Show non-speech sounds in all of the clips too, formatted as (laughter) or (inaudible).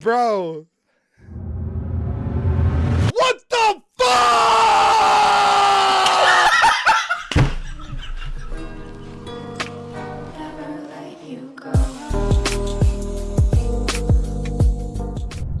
Bro. What the fuck?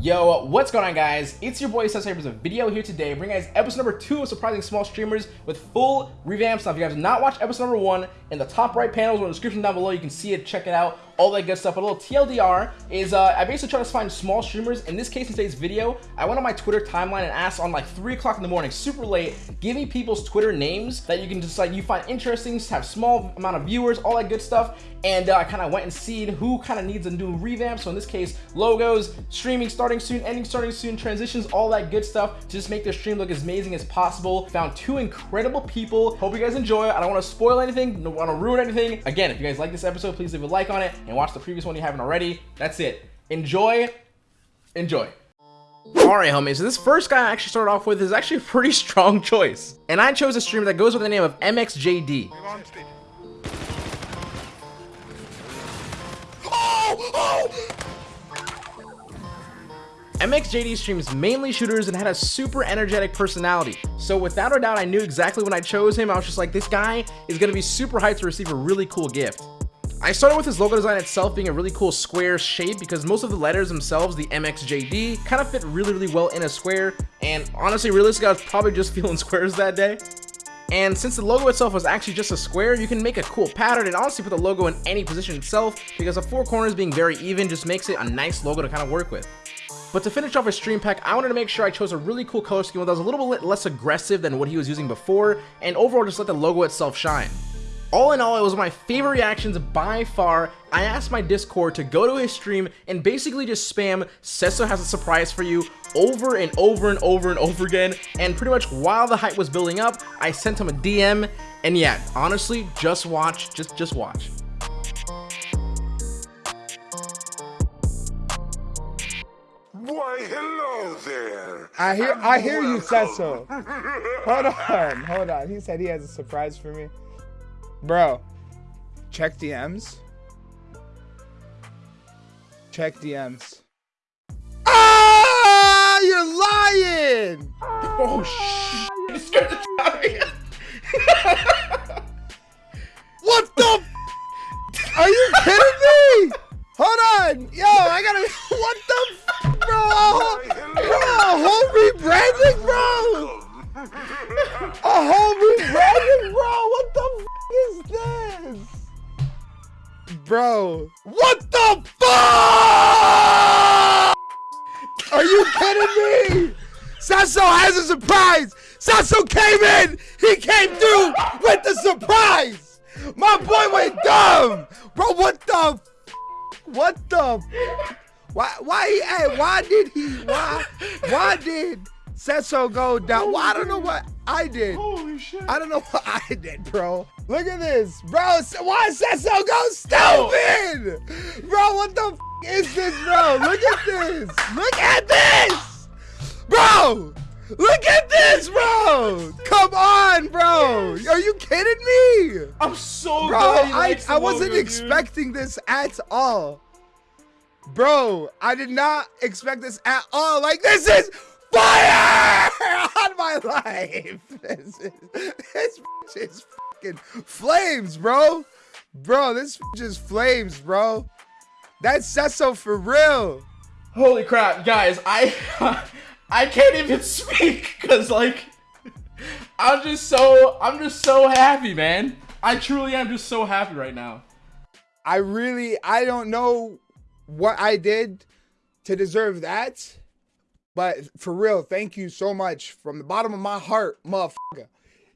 Yo, what's going on guys? It's your boy Sensei a video here today bringing guys episode number 2 of Surprising Small Streamers with full revamps. Now if you guys have not watched episode number 1, in the top right panels or in the description down below you can see it, check it out, all that good stuff. But a little TLDR is uh, I basically try to find small streamers. In this case, in today's video, I went on my Twitter timeline and asked on like 3 o'clock in the morning, super late, give me people's Twitter names that you can just like, you find interesting, have small amount of viewers, all that good stuff. And uh, I kind of went and seen who kind of needs a new revamp. So in this case, logos, streaming starting soon, ending starting soon, transitions, all that good stuff to just make the stream look as amazing as possible. Found two incredible people. Hope you guys enjoy. I don't want to spoil anything, don't want to ruin anything. Again, if you guys like this episode, please leave a like on it and watch the previous one you haven't already. That's it. Enjoy. Enjoy. Alright homies, so this first guy I actually started off with is actually a pretty (laughs) strong choice. And I chose a streamer that goes with the name of MXJD. Oh! Oh! MXJD streams mainly shooters and had a super energetic personality. So without a doubt, I knew exactly when I chose him, I was just like, this guy is gonna be super hyped to receive a really cool gift. I started with his logo design itself being a really cool square shape because most of the letters themselves, the MXJD, kind of fit really, really well in a square. And honestly, realistically, I was probably just (laughs) feeling squares that day. And since the logo itself was actually just a square, you can make a cool pattern and honestly put the logo in any position itself because the four corners being very even just makes it a nice logo to kind of work with. But to finish off his stream pack, I wanted to make sure I chose a really cool color scheme that was a little bit less aggressive than what he was using before, and overall just let the logo itself shine. All in all, it was my favorite reactions by far. I asked my Discord to go to his stream and basically just spam Sesso has a surprise for you over and over and over and over again. And pretty much while the hype was building up, I sent him a DM. And yeah, honestly, just watch, just just watch. Why, hello there. I hear I hear you said so. Hold on, hold on. He said he has a surprise for me. Bro, check DMs. Check DMs. Ah, you're lying. Oh shit! (laughs) You scared the (laughs) Are you kidding me? Sasso has a surprise. Sasso came in. He came through with the surprise. My boy went dumb, bro. What the? What the? Why? Why? Why did he? Why? Why did Sasso go down? Well, I don't know what I did. Holy shit! I don't know (laughs) what I did, bro. Look at this, bro. Why Sasso go stupid? Bro, what the f- is this, bro? Look at this. Look at this, bro. Look at this, bro. Come on, bro. Are you kidding me? I'm so Bro, I, I wasn't logo, dude. expecting this at all. Bro, I did not expect this at all. Like, this is fire (laughs) on my life. (laughs) This is, this is fucking flames, bro. Bro, this is flames, bro. That's Sesso for real. Holy crap, guys! I (laughs) I can't even speak because like I'm just so I'm just so happy, man. I truly am just so happy right now. I really, I don't know what I did to deserve that. But for real, thank you so much from the bottom of my heart, motherfucker.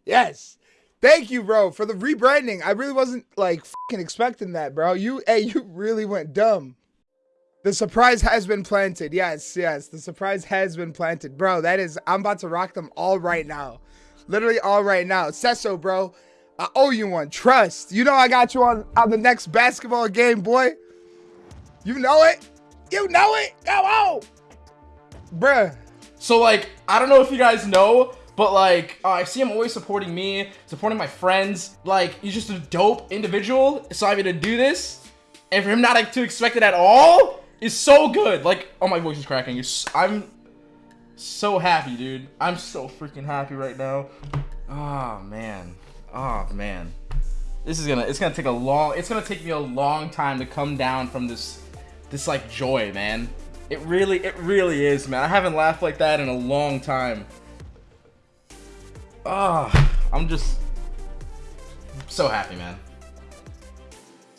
Yes. Thank you, bro, for the rebranding. I really wasn't like fucking expecting that, bro. You, hey, you really went dumb. The surprise has been planted. Yes, yes. The surprise has been planted. Bro, that is, I'm about to rock them all right now. Literally all right now. Sesso, bro. I owe you one. Trust. You know I got you on, on the next basketball game, boy. You know it. You know it. Go on. Oh! Bruh. So like I don't know if you guys know, but like uh, I see him always supporting me, supporting my friends. Like he's just a dope individual. So I'm gonna do this, and for him not to expect it at all, is so good. Like, oh my voice is cracking. It's, I'm so happy, dude. I'm so freaking happy right now. Oh man. Oh man. This is gonna it's gonna take a long it's gonna take me a long time to come down from this this like joy, man. It really it really is, man. I haven't laughed like that in a long time. Ah, oh, I'm just so happy, man.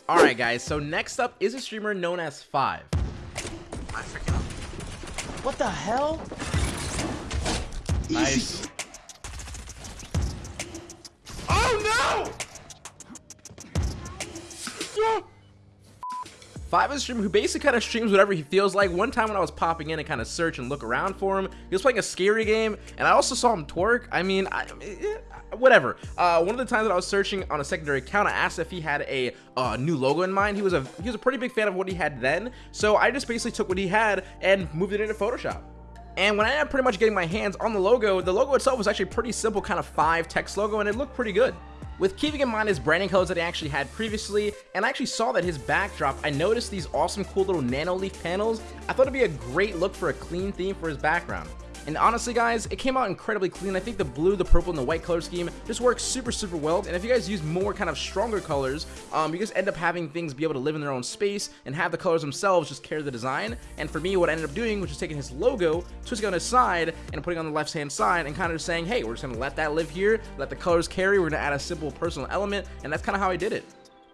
Alright guys, so next up is a streamer known as Five. I freaking What the hell? Nice. Oh no! Five is a streamer who basically kind of streams whatever he feels like. One time when I was popping in and kind of search and look around for him, he was playing a scary game, and I also saw him twerk. I mean, I, whatever. Uh, one of the times that I was searching on a secondary account, I asked if he had a uh, new logo in mind. He was a he was a pretty big fan of what he had then, so I just basically took what he had and moved it into Photoshop. And when I ended up pretty much getting my hands on the logo, the logo itself was actually pretty simple kind of five text logo and it looked pretty good. With keeping in mind his branding colors that he actually had previously, and I actually saw that his backdrop, I noticed these awesome cool little Nanoleaf panels. I thought it'd be a great look for a clean theme for his background. And honestly, guys, it came out incredibly clean. I think the blue, the purple, and the white color scheme just works super, super well. And if you guys use more kind of stronger colors, um, you just end up having things be able to live in their own space and have the colors themselves just carry the design. And for me, what I ended up doing was just taking his logo, twisting it on his side, and putting on the left-hand side, and kind of just saying, hey, we're just going to let that live here, let the colors carry, we're going to add a simple personal element, and that's kind of how I did it.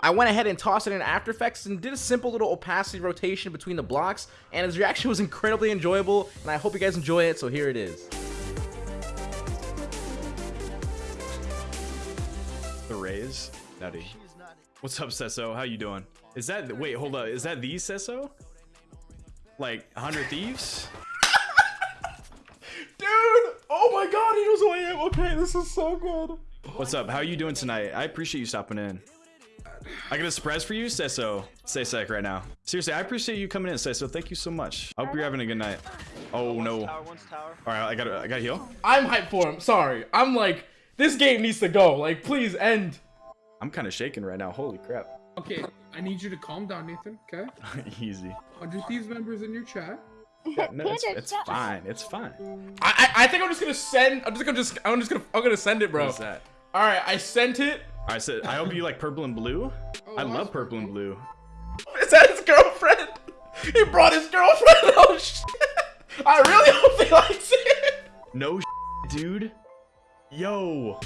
I went ahead and tossed it in After Effects and did a simple little opacity rotation between the blocks, and his reaction (laughs) was incredibly enjoyable, and I hope you guys enjoy it, so here it is. The Rays? Howdy. What's up, Sesso? How you doing? Is that, wait, hold up, is that the Sesso? Like, 100 Thieves? (laughs) Dude! Oh my god, he knows who I am! Okay, this is so good. What's up? How are you doing tonight? I appreciate you stopping in. I got a surprise for you, Sesso. Stay sec right now. Seriously, I appreciate you coming in, Sesso. Thank you so much. I hope you're having a good night. Oh no. All right, I got I got heal. I'm hyped for him. Sorry, I'm like this game needs to go. Like, please end. I'm kind of shaking right now. Holy crap. Okay, I need you to calm down, Nathan. Okay. (laughs) Easy. 100 Thieves members in your chat. Yeah, (laughs) no, it's, it's fine. It's fine. I, I I think I'm just gonna send. I'm just gonna just I'm just gonna I'm gonna send it, bro. What's that? All right, I sent it. I said, I hope you like purple and blue. Oh, I love purple and blue. Is that his girlfriend? He brought his girlfriend. (laughs) Oh shit! I really hope he likes it. No, (laughs) dude. Yo,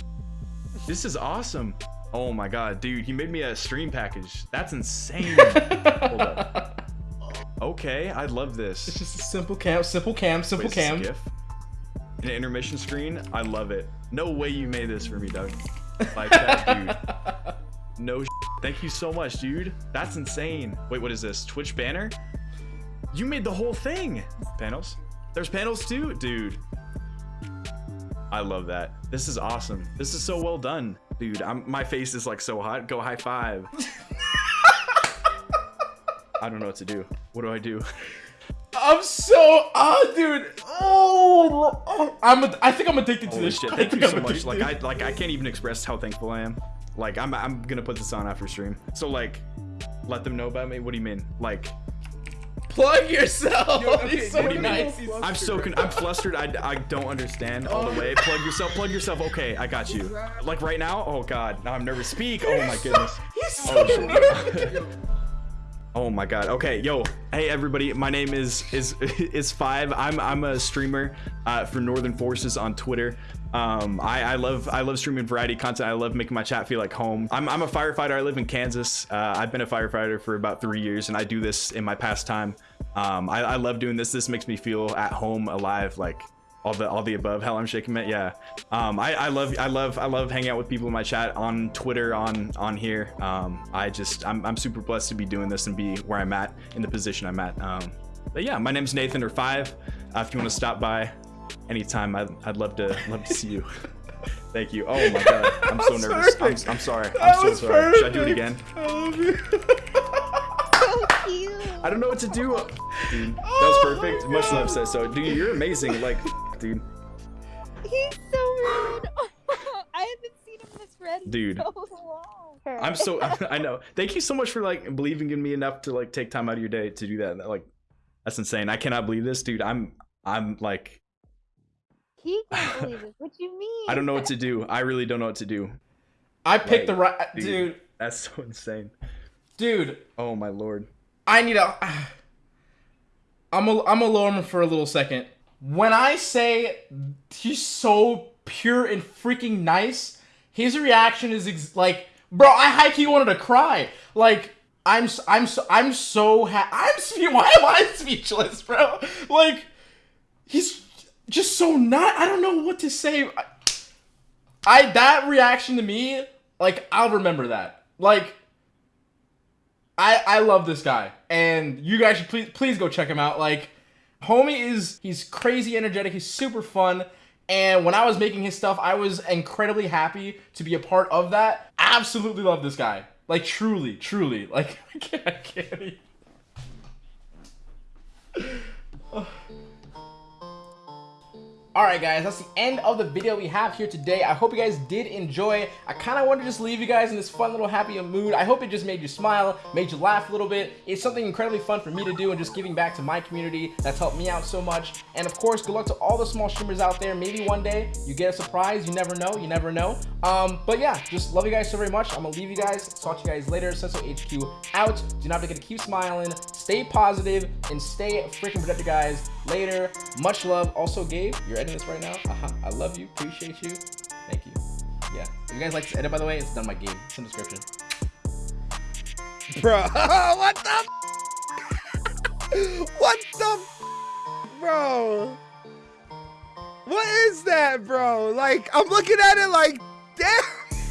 this is awesome. Oh my god, dude, he made me a stream package. That's insane. (laughs) Hold up. Okay, I love this. It's just a simple cam, simple cam, simple Wait, cam. An intermission screen. I love it. No way you made this for me, Doug. Like that, dude. (laughs) No Thank you so much, dude. That's insane. Wait, what is this? Twitch banner? You made the whole thing. Panels? There's panels too? Dude. I love that. This is awesome. This is so well done. Dude, I'm, my face is like so hot. Go high five. (laughs) I don't know what to do. What do I do? (laughs) I'm so ah, oh dude. Oh, I'm a, I think I'm addicted to this shit. Thank you so much. Like I like I can't even express how thankful I am. Like I'm I'm gonna put this on after stream. So like let them know about me. What do you mean? Like plug yourself. Yo, okay, so what do you nice. mean? I'm so I'm flustered. I, I don't understand all the oh. way. Plug yourself. Plug yourself. Okay, I got you. Like right now. Oh god. Now I'm nervous. Speak. Oh my goodness. He's oh, so oh, nervous. (laughs) Oh my god. Okay, yo. Hey everybody. My name is is (laughs) is Five. I'm I'm a streamer uh, for Northern Forces on Twitter. Um, I, I love I love streaming variety content. I love making my chat feel like home. I'm I'm a firefighter. I live in Kansas. Uh, I've been a firefighter for about three years, and I do this in my pastime. Um, I, I love doing this. This makes me feel at home, alive, like all the all the above hell i'm shaking it yeah. Um I, I love i love i love hanging out with people in my chat on twitter on on here. Um i just i'm, I'm super blessed to be doing this and be where i'm at in the position i'm at. Um but yeah my name's nathan or five. Uh, if you want to stop by anytime I'd, I'd love to love to see you. (laughs) Thank you. Oh my god i'm so (laughs) nervous. I'm, I'm, sorry. I'm so sorry. Perfect. should i do it again? I love you. I don't know what to do. Dude, that was perfect. Much love, Sesso. Dude, you're amazing. Like, dude. He's so rude. (laughs) I haven't seen him this red dude. so long. I'm so (laughs) (laughs) I know. Thank you so much for like believing in me enough to like take time out of your day to do that. Like That's insane. I cannot believe this, dude. I'm I'm like He can't believe this. What you mean? I don't know what to do. I really don't know what to do. I picked the right dude. dude. That's so insane. Dude, Oh my lord. I need a. (sighs) I'm a, I'm a lower for a little second. When I say he's so pure and freaking nice, his reaction is ex- like, bro, I high wanted to cry. Like, I'm I'm so I'm so ha- I'm (laughs) why am I speechless, bro? Like, he's just so not. I don't know what to say. I, I that reaction to me, like, I'll remember that. Like. I I love this guy, and you guys should please please go check him out. Like, homie is he's crazy energetic. He's super fun. And when I was making his stuff, I was incredibly happy to be a part of that. Absolutely love this guy. Like truly, truly. Like (laughs) I can't, I can't even. (sighs) Oh. Alright guys, that's the end of the video we have here today. I hope you guys did enjoy. I kind of wanted to just leave you guys in this fun little happy mood. I hope it just made you smile, made you laugh a little bit. It's something incredibly fun for me to do and just giving back to my community that's helped me out so much. And of course, good luck to all the small streamers out there. Maybe one day you get a surprise. You never know. You never know. Um, but yeah, just love you guys so very much. I'm gonna leave you guys. Talk to you guys later. Sesso HQ out. Do not forget to keep smiling, stay positive, and stay freaking productive, guys. Later. Much love. Also, Gabe, you're this right now. Uh-huh. I love you. Appreciate you. Thank you. Yeah. If you guys like this edit, by the way, it's done by Gabe. It's in the description. Bro, (laughs) what the? what the? Bro. What is that, bro? Like, I'm looking at it like, damn,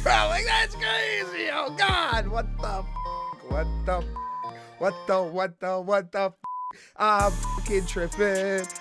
bro, (laughs) like, that's crazy. Oh, God. What the? What the? What the? What the? What the? I'm fucking tripping.